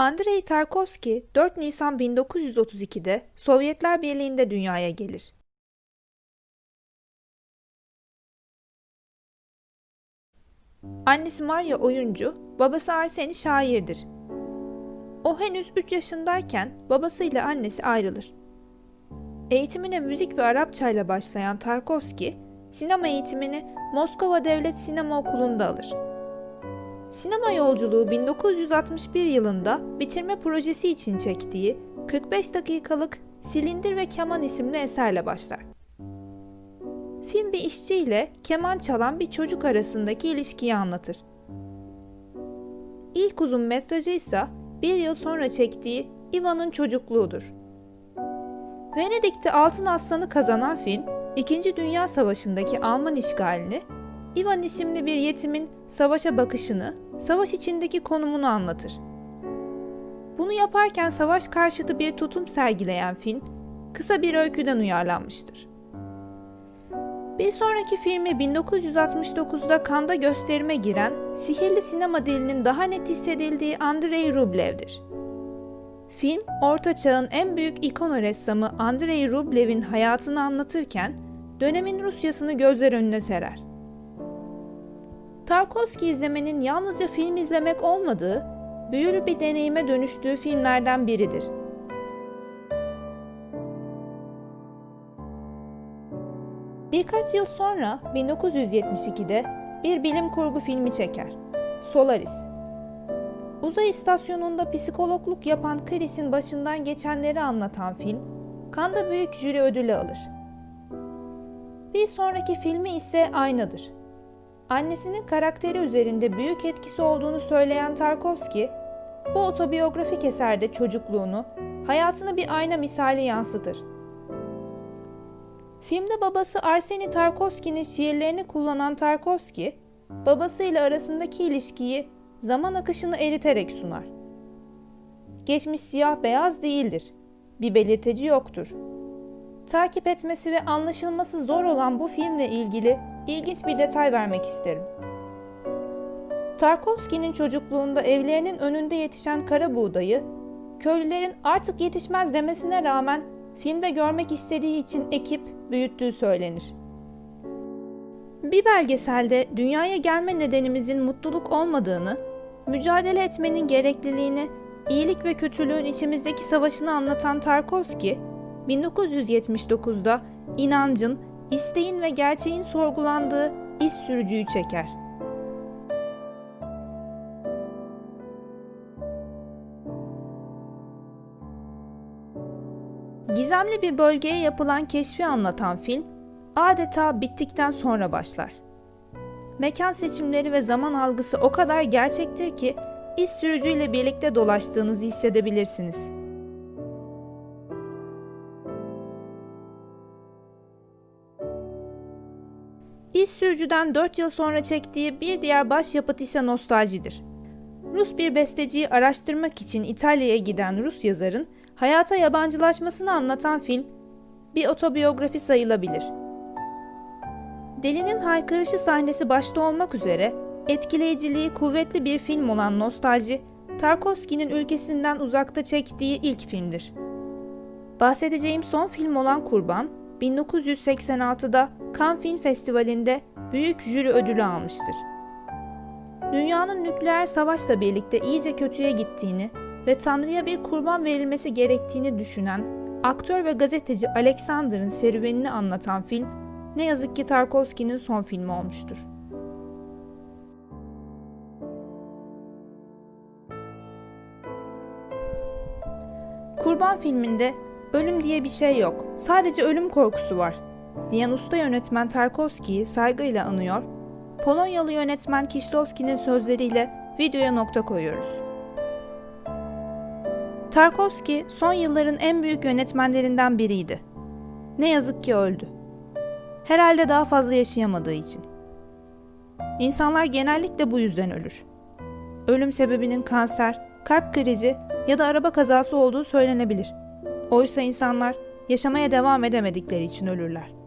Andrei Tarkovski 4 Nisan 1932'de Sovyetler Birliği'nde dünyaya gelir. Annesi Maria oyuncu, babası Arseni şairdir. O henüz 3 yaşındayken babasıyla annesi ayrılır. Eğitimine müzik ve Arapça ile başlayan Tarkovski, sinema eğitimini Moskova Devlet Sinema Okulu'nda alır. Sinema yolculuğu 1961 yılında bitirme projesi için çektiği 45 dakikalık Silindir ve Keman isimli eserle başlar. Film bir işçi ile keman çalan bir çocuk arasındaki ilişkiyi anlatır. İlk uzun metrajı ise bir yıl sonra çektiği Ivan'ın çocukluğudur. Venedik'te Altın Aslanı kazanan film, İkinci Dünya Savaşı'ndaki Alman işgalini, Ivan isimli bir yetimin savaşa bakışını, savaş içindeki konumunu anlatır. Bunu yaparken savaş karşıtı bir tutum sergileyen film, kısa bir öyküden uyarlanmıştır. Bir sonraki filmi 1969'da Kanda gösterime giren, sihirli sinema dilinin daha net hissedildiği Andrei Rublev'dir. Film, Orta Çağ'ın en büyük ikon ressamı Andrei Rublev'in hayatını anlatırken, dönemin Rusyasını gözler önüne serer. Tarkovski izlemenin yalnızca film izlemek olmadığı, büyülü bir deneyime dönüştüğü filmlerden biridir. Birkaç yıl sonra 1972'de bir bilim kurgu filmi çeker. Solaris. Uzay istasyonunda psikologluk yapan Chris'in başından geçenleri anlatan film, Kanda Büyük Jüri Ödülü alır. Bir sonraki filmi ise Ayna'dır. Annesinin karakteri üzerinde büyük etkisi olduğunu söyleyen Tarkovski, bu otobiyografik eserde çocukluğunu, hayatını bir ayna misali yansıtır. Filmde babası Arseni Tarkovski'nin şiirlerini kullanan Tarkovski, babasıyla arasındaki ilişkiyi zaman akışını eriterek sunar. Geçmiş siyah beyaz değildir. Bir belirteci yoktur. Takip etmesi ve anlaşılması zor olan bu filmle ilgili ilginç bir detay vermek isterim. Tarkovski'nin çocukluğunda evlerinin önünde yetişen kara buğdayı, köylülerin artık yetişmez demesine rağmen filmde görmek istediği için ekip büyüttüğü söylenir. Bir belgeselde dünyaya gelme nedenimizin mutluluk olmadığını, mücadele etmenin gerekliliğini, iyilik ve kötülüğün içimizdeki savaşını anlatan Tarkovski, 1979'da inancın, isteğin ve gerçeğin sorgulandığı iz sürücüyü çeker. Gizemli bir bölgeye yapılan keşfi anlatan film, adeta bittikten sonra başlar. Mekan seçimleri ve zaman algısı o kadar gerçektir ki iz sürücüyle birlikte dolaştığınızı hissedebilirsiniz. İz sürücüden 4 yıl sonra çektiği bir diğer başyapıt ise nostaljidir. Rus bir besteciyi araştırmak için İtalya'ya giden Rus yazarın hayata yabancılaşmasını anlatan film bir otobiyografi sayılabilir. Delinin haykırışı sahnesi başta olmak üzere etkileyiciliği kuvvetli bir film olan Nostalji, Tarkovski'nin ülkesinden uzakta çektiği ilk filmdir. Bahsedeceğim son film olan Kurban, 1986'da Cannes Film Festivali'nde büyük jüri ödülü almıştır. Dünyanın nükleer savaşla birlikte iyice kötüye gittiğini ve Tanrı'ya bir kurban verilmesi gerektiğini düşünen aktör ve gazeteci Alexander'ın serüvenini anlatan film ne yazık ki Tarkovski'nin son filmi olmuştur. Kurban filminde ölüm diye bir şey yok, sadece ölüm korkusu var diyen usta yönetmen Tarkovski'yi saygıyla anıyor, Polonyalı yönetmen Kieślowski'nin sözleriyle videoya nokta koyuyoruz. Tarkovski son yılların en büyük yönetmenlerinden biriydi. Ne yazık ki öldü. Herhalde daha fazla yaşayamadığı için. İnsanlar genellikle bu yüzden ölür. Ölüm sebebinin kanser, kalp krizi ya da araba kazası olduğu söylenebilir. Oysa insanlar yaşamaya devam edemedikleri için ölürler.